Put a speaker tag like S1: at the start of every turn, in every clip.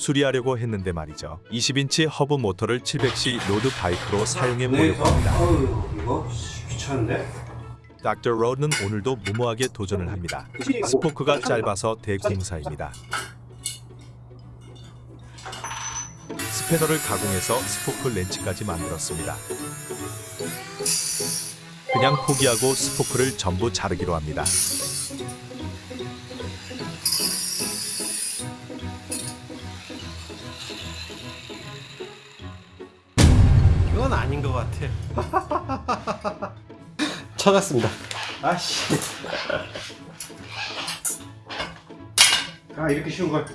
S1: 수리하려고 했는데 말이죠. 20인치 허브 모터를 700C road bike로 사용해
S2: 네,
S1: 보려고 합니다.
S2: 어휴, 이거 씨, 귀찮은데?
S1: 닥터 로드는 오늘도 무모하게 도전을 합니다. 스포크가 짧아서 대공사입니다. 스패너를 가공해서 스포크 렌치까지 만들었습니다. 그냥 포기하고 스포크를 전부 자르기로 합니다.
S2: 건 아닌 것 같아. 찾았습니다. 아씨. 아 이렇게 쉬운 걸.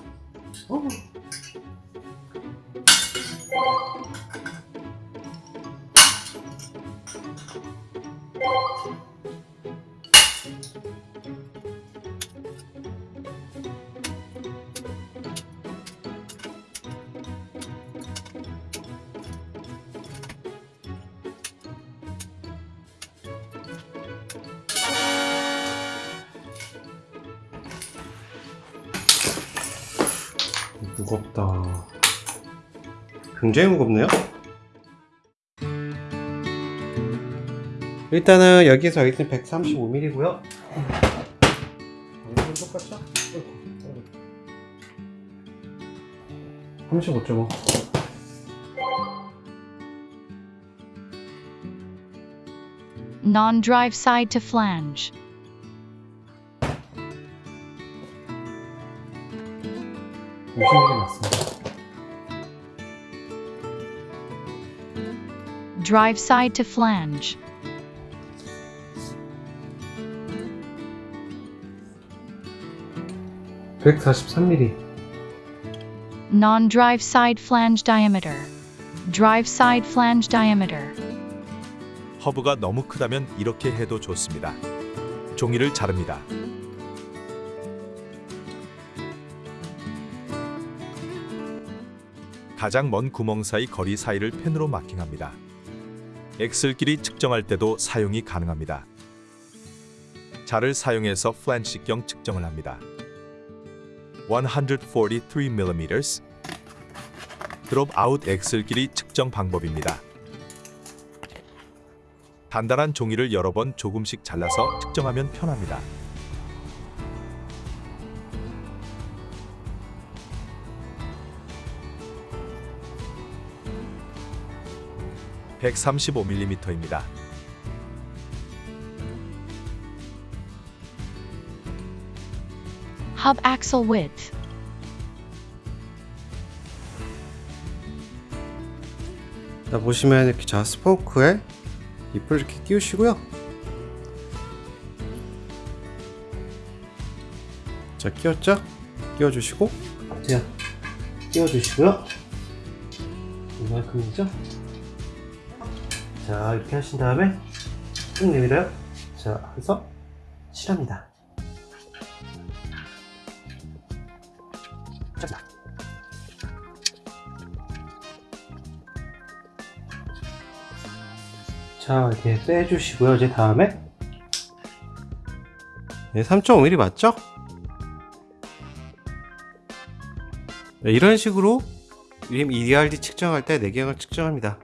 S2: 무겁다. 굉장히 무겁네요. 일단은 여기서 여기는 135mm고요. 똑같죠? 35.5.
S3: Non-drive side to flange.
S2: 무슨 일이 났습니다.
S3: Drive side to flange.
S2: 백 143mm.
S3: Non-drive side flange diameter. Drive side flange diameter.
S1: 허브가 너무 크다면 이렇게 해도 좋습니다. 종이를 자릅니다. 가장 먼 구멍 사이 거리 사이를 펜으로 마킹합니다. axle 길이 측정할 때도 사용이 가능합니다. 자를 사용해서 플랜지 직경 측정을 합니다. 143mm dropout axle 길이 측정 방법입니다. 단단한 종이를 여러 번 조금씩 잘라서 측정하면 편합니다. (135mm입니다)
S3: Hub axle width.
S2: 자 보시면 이렇게 자 스포크에 잎을 이렇게 끼우시고요. 자 끼웠죠? 끼워주시고 자 끼워주시고요. 이만큼이죠? 자 이렇게 하신 다음에 쭉 내밀어요. 자 해서 칠합니다. 자. 자 이렇게 빼주시고요 이제 다음에 네, 3.5mm 맞죠? 네, 이런 식으로 림 EDRD 측정할 때 내경을 측정합니다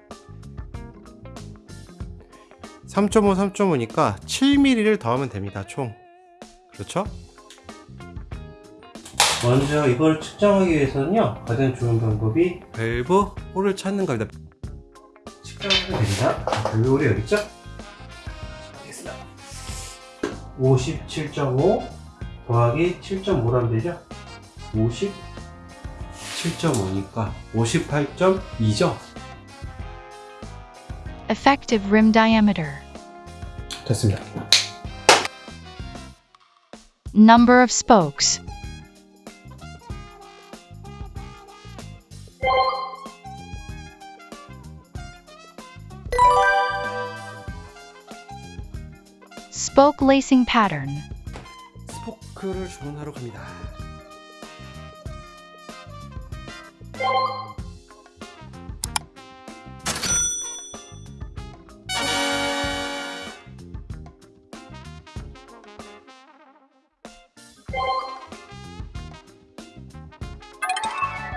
S2: 3.5 3.5니까 7mm를 더하면 됩니다 총 그렇죠? 먼저 이걸 측정하기 위해서는요 가장 좋은 방법이 밸브 홀을 찾는 겁니다 측정하면 됩니다. 밸브 홀이 여기 있죠? 알겠습니다. 57.5 더하기 7.5라면 되죠? 57.5니까 58.2죠?
S3: Effective rim diameter.
S2: 됐습니다.
S3: Number of spokes. Spoke lacing pattern.
S2: 스포크를 주문하러 갑니다.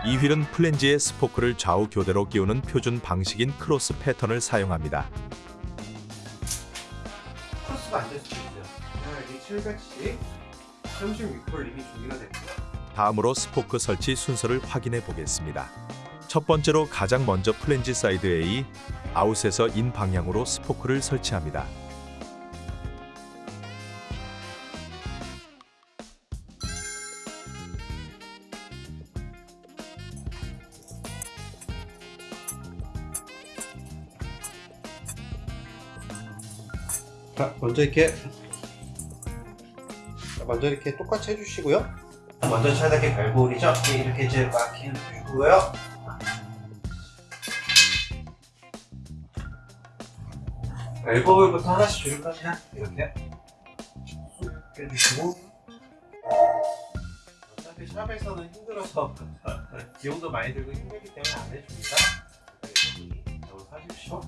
S1: 이 휠은 플랜지의 스포크를 좌우 교대로 끼우는 표준 방식인 크로스 패턴을 사용합니다.
S2: 크로스가 안 될 수도 있어요. 자, 여기 700C 36홀 이미 준비가 됐고요.
S1: 다음으로 스포크 설치 순서를 확인해 보겠습니다. 첫 번째로 가장 먼저 플랜지 사이드 A, 아웃에서 인 방향으로 스포크를 설치합니다.
S2: 먼저 이렇게 자, 먼저 이렇게 똑같이 해주시고요. 먼저 차단기 밸브홀이죠. 이렇게 이제 마킹 해주고요. 밸브홀부터 하나씩 조립하세요. 이렇게 쑥 해주시고 어차피 샵에서는 힘들어서 비용도 많이 들고 힘들기 때문에 안 해줍니다. 이거 사십시오.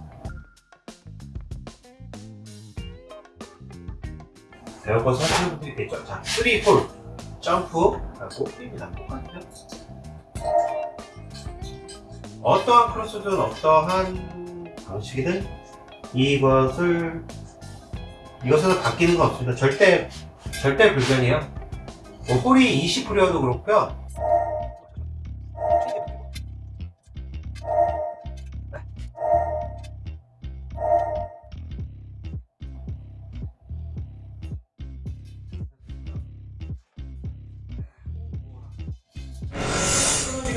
S2: 에어컨 설치는 분들이 되죠. 자, 3홀 점프 하고 입니다. 똑같아요. 어떠한 크로스든 어떠한 방식이든 이것을 이것은 바뀌는 거 없습니다. 절대 절대 불변이에요. 뭐 홀이 20홀이어도 그렇고요.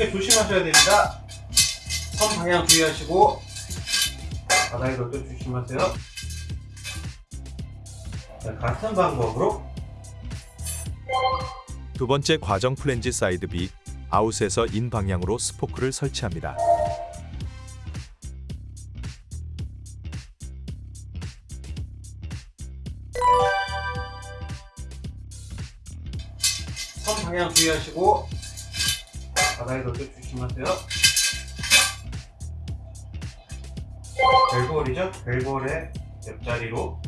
S2: 게 조심하셔야 됩니다. 선 방향 주의하시고 바닥에 놓을 때 조심하세요. 자, 같은 방법으로
S1: 두 번째 과정 플랜지 사이드 B, 아웃에서 인 방향으로 스포크를 설치합니다.
S2: 선 방향 주의하시고 바닥에 놓때 조심하세요. 벨볼이죠? 벨볼의 옆자리로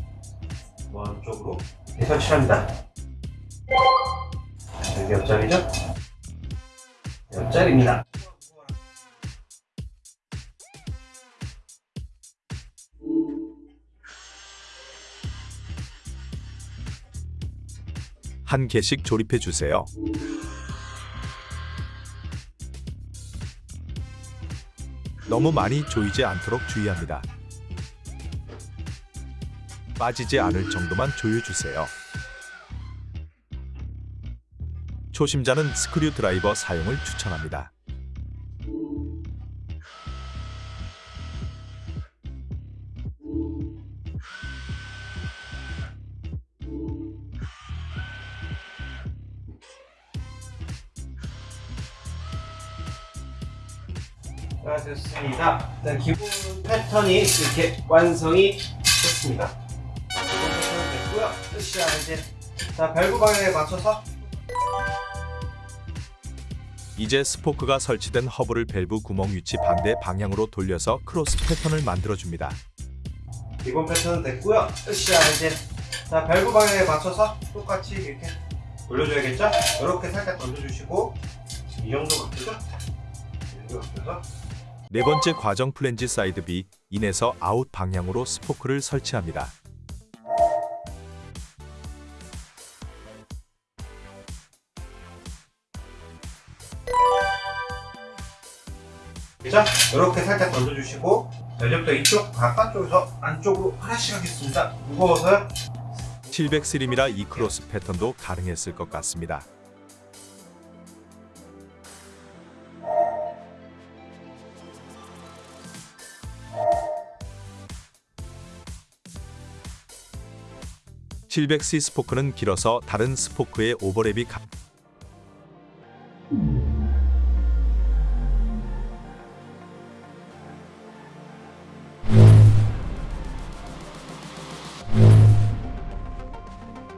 S2: 먼 쪽으로 이렇게 설치합니다. 여기 옆자리죠? 옆자리입니다.
S1: 한 개씩 조립해 주세요. 너무 많이 조이지 않도록 주의합니다. 빠지지 않을 정도만 조여주세요. 초심자는 스크류 드라이버 사용을 추천합니다.
S2: 됐습니다. 일단 기본 패턴이 이렇게 완성이 됐습니다. 기본 패턴은 됐고요. 끝이야, 이제. 자, 밸브 방향에 맞춰서
S1: 이제 스포크가 설치된 허브를 밸브 구멍 위치 반대 방향으로 돌려서 크로스 패턴을 만들어줍니다.
S2: 기본 패턴은 됐고요. 끝이야, 이제. 자, 밸브 방향에 맞춰서 똑같이 이렇게 돌려줘야겠죠? 이렇게 살짝 던져주시고 이 정도 맞죠? 이 정도 맞춰서
S1: 네 번째 과정 플랜지 사이드 B, 인에서 아웃 방향으로 스포크를 설치합니다.
S2: 그죠? 이렇게 살짝 던져주시고 자, 이제부터 이쪽 바깥쪽에서 안쪽으로 하나씩 하겠습니다. 무거워서요.
S1: 700C 림이라 이 cross 패턴도 가능했을 것 같습니다. (700C) 스포크는 길어서 다른 스포크의 오버랩이 가...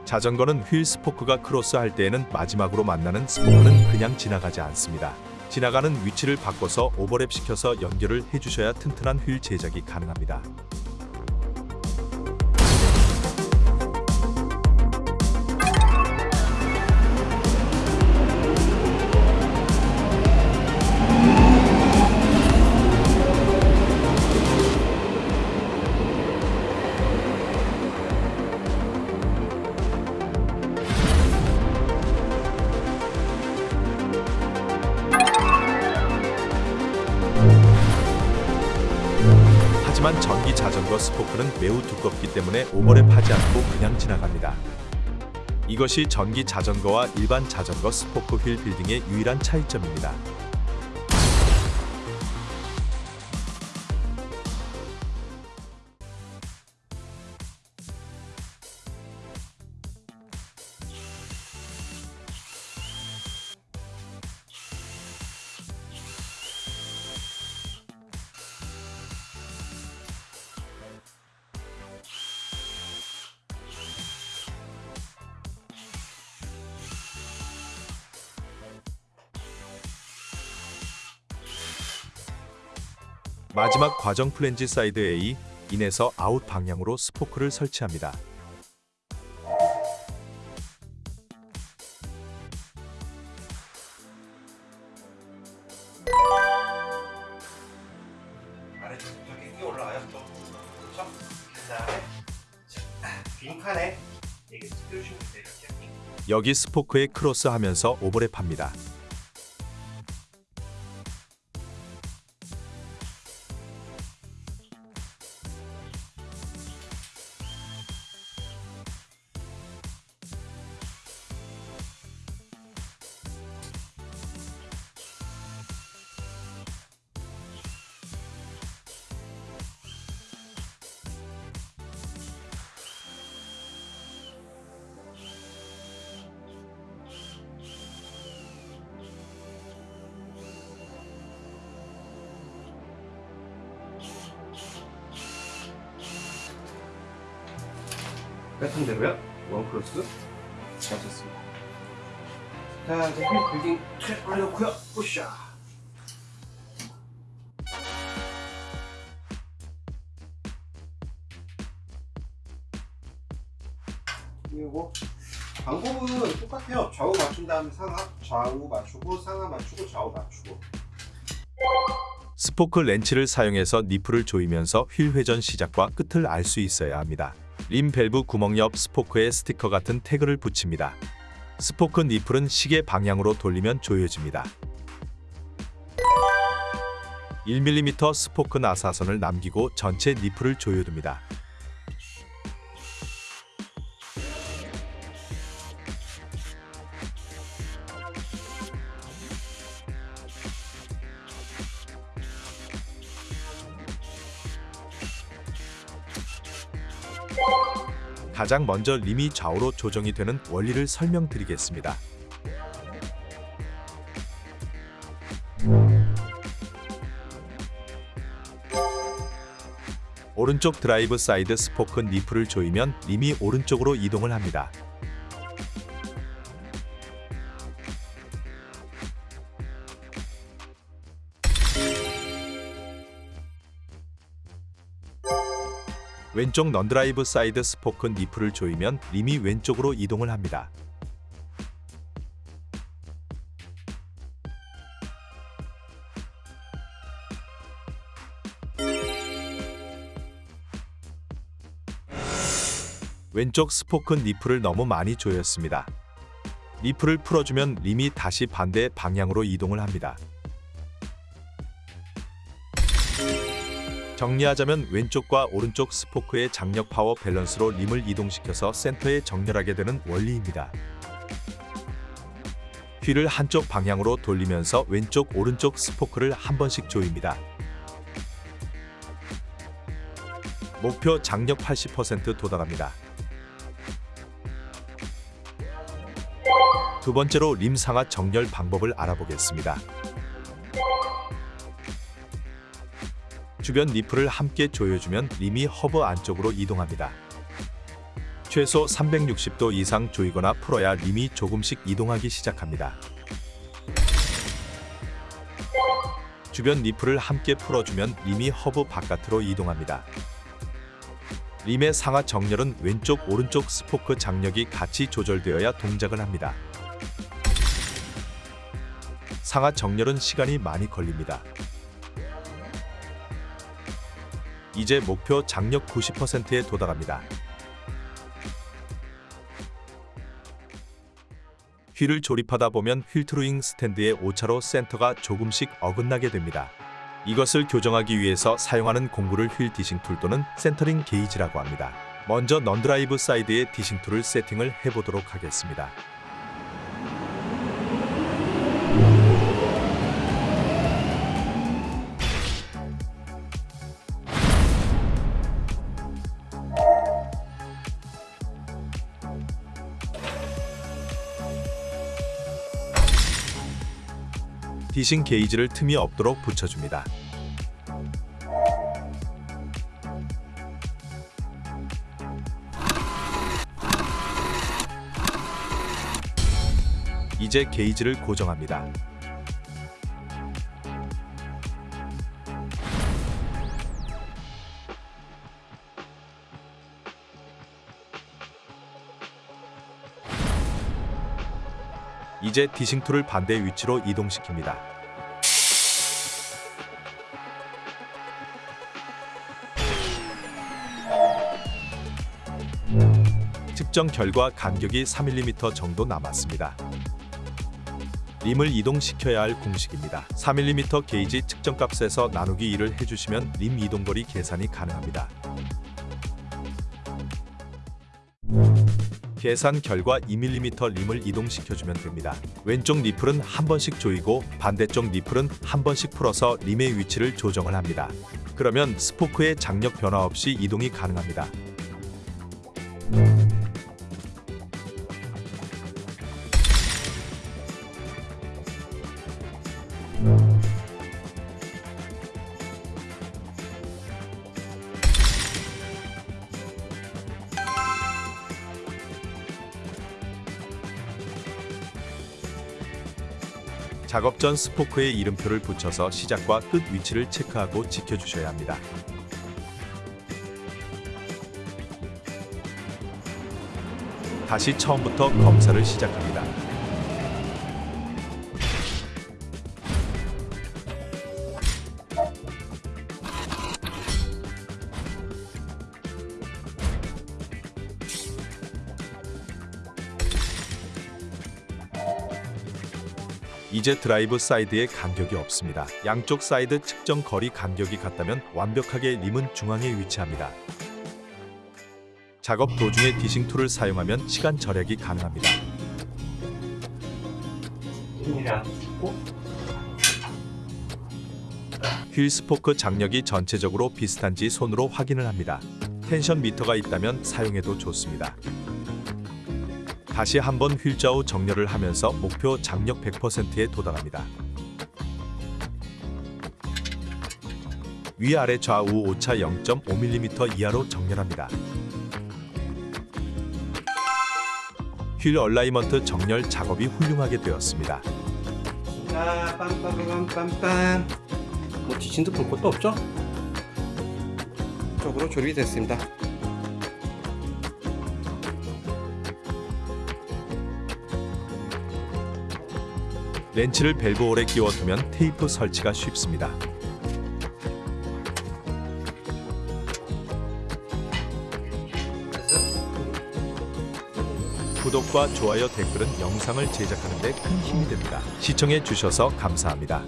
S1: 자전거는 휠 스포크가 cross할 때에는 마지막으로 만나는 스포크는 그냥 지나가지 않습니다. 지나가는 위치를 바꿔서 오버랩 시켜서 연결을 해주셔야 튼튼한 휠 제작이 가능합니다. 자전거 스포크는 매우 두껍기 때문에 오버랩 하지 않고 그냥 지나갑니다. 이것이 전기 자전거와 일반 자전거 스포크 휠 빌딩의 유일한 차이점입니다. 마지막 과정 플랜지 사이드 A 인에서 아웃 방향으로 스포크를 설치합니다.
S2: 그렇죠?
S1: 여기 스포크에 cross하면서 오버랩합니다.
S2: 패턴대로요? one cross. 잘 쳤습니다. 자, 이제 wheel building 트랩 올려놓고요. 으쌰. 그리고 방법은 똑같아요. 좌우 맞춘 다음에 상하, 좌우 맞추고 상하 맞추고 좌우 맞추고.
S1: 스포크 렌치를 사용해서 니플을 조이면서 휠 회전 시작과 끝을 알 수 있어야 합니다. 림 밸브 구멍 옆 스포크에 스티커 같은 태그를 붙입니다. 스포크 니플은 시계 방향으로 돌리면 조여집니다. 1mm 스포크 나사선을 남기고 전체 니플을 조여둡니다. 가장 먼저 림이 좌우로 조정이 되는 원리를 설명드리겠습니다. 오른쪽 drive side 스포크 니플을 조이면 림이 오른쪽으로 이동을 합니다. 왼쪽 non-drive side 스포크 니플을 조이면 림이 왼쪽으로 이동을 합니다. 왼쪽 스포크 니플을 너무 많이 조였습니다. 니플을 풀어주면 림이 다시 반대 방향으로 이동을 합니다. 정리하자면 왼쪽과 오른쪽 스포크의 장력 파워 밸런스로 림을 이동시켜서 센터에 정렬하게 되는 원리입니다. 휠을 한쪽 방향으로 돌리면서 왼쪽 오른쪽 스포크를 한 번씩 조입니다. 목표 장력 80% 도달합니다. 두 번째로 림 상하 정렬 방법을 알아보겠습니다. 주변 니플을 함께 조여주면 림이 허브 안쪽으로 이동합니다. 최소 360도 이상 조이거나 풀어야 림이 조금씩 이동하기 시작합니다. 주변 니플을 함께 풀어주면 림이 허브 바깥으로 이동합니다. 림의 상하 정렬은 왼쪽 오른쪽 스포크 장력이 같이 조절되어야 동작을 합니다. 상하 정렬은 시간이 많이 걸립니다. 이제 목표 장력 90%에 도달합니다. 휠을 조립하다 보면 휠 truing stand의 오차로 센터가 조금씩 어긋나게 됩니다. 이것을 교정하기 위해서 사용하는 공구를 휠 dishing tool 또는 centering 게이지라고 합니다. 먼저 non-drive side의 dishing tool을 세팅을 해보도록 하겠습니다. 디싱 게이지를 틈이 없도록 붙여줍니다. 이제 게이지를 고정합니다. 이제 dishing tool을 반대 위치로 이동시킵니다. 측정 결과 간격이 3mm 정도 남았습니다. 림을 이동시켜야 할 공식입니다. 3mm 게이지 측정값에서 나누기 2를 해주시면 림 이동거리 계산이 가능합니다. 계산 결과 2mm 림을 이동시켜주면 됩니다. 왼쪽 니플은 한 번씩 조이고 반대쪽 니플은 한 번씩 풀어서 림의 위치를 조정을 합니다. 그러면 스포크의 장력 변화 없이 이동이 가능합니다. 작업 전 스포크에 이름표를 붙여서 시작과 끝 위치를 체크하고 지켜주셔야 합니다. 다시 처음부터 검사를 시작합니다. 이제 drive side에 간격이 없습니다. 양쪽 사이드 측정 거리 간격이 같다면 완벽하게 림은 중앙에 위치합니다. 작업 도중에 dishing tool을 사용하면 시간 절약이 가능합니다. 휠 스포크 장력이 전체적으로 비슷한지 손으로 확인을 합니다. tension meter가 있다면 사용해도 좋습니다. 다시 한번 휠좌우 정렬을 하면서 목표 장력 100%에 도달합니다. 위아래 좌우 오차 0.5mm 이하로 정렬합니다. 휠 alignment 정렬 작업이 훌륭하게 되었습니다.
S2: 자 빰빰빰빰빰 뭐 dishing도 볼 것도 없죠? 쪽으로 조립이 됐습니다
S1: 렌치를 밸브홀에 끼워두면 테이프 설치가 쉽습니다. 구독과 좋아요 댓글은 영상을 제작하는 데 큰 힘이 됩니다. 시청해 주셔서 감사합니다.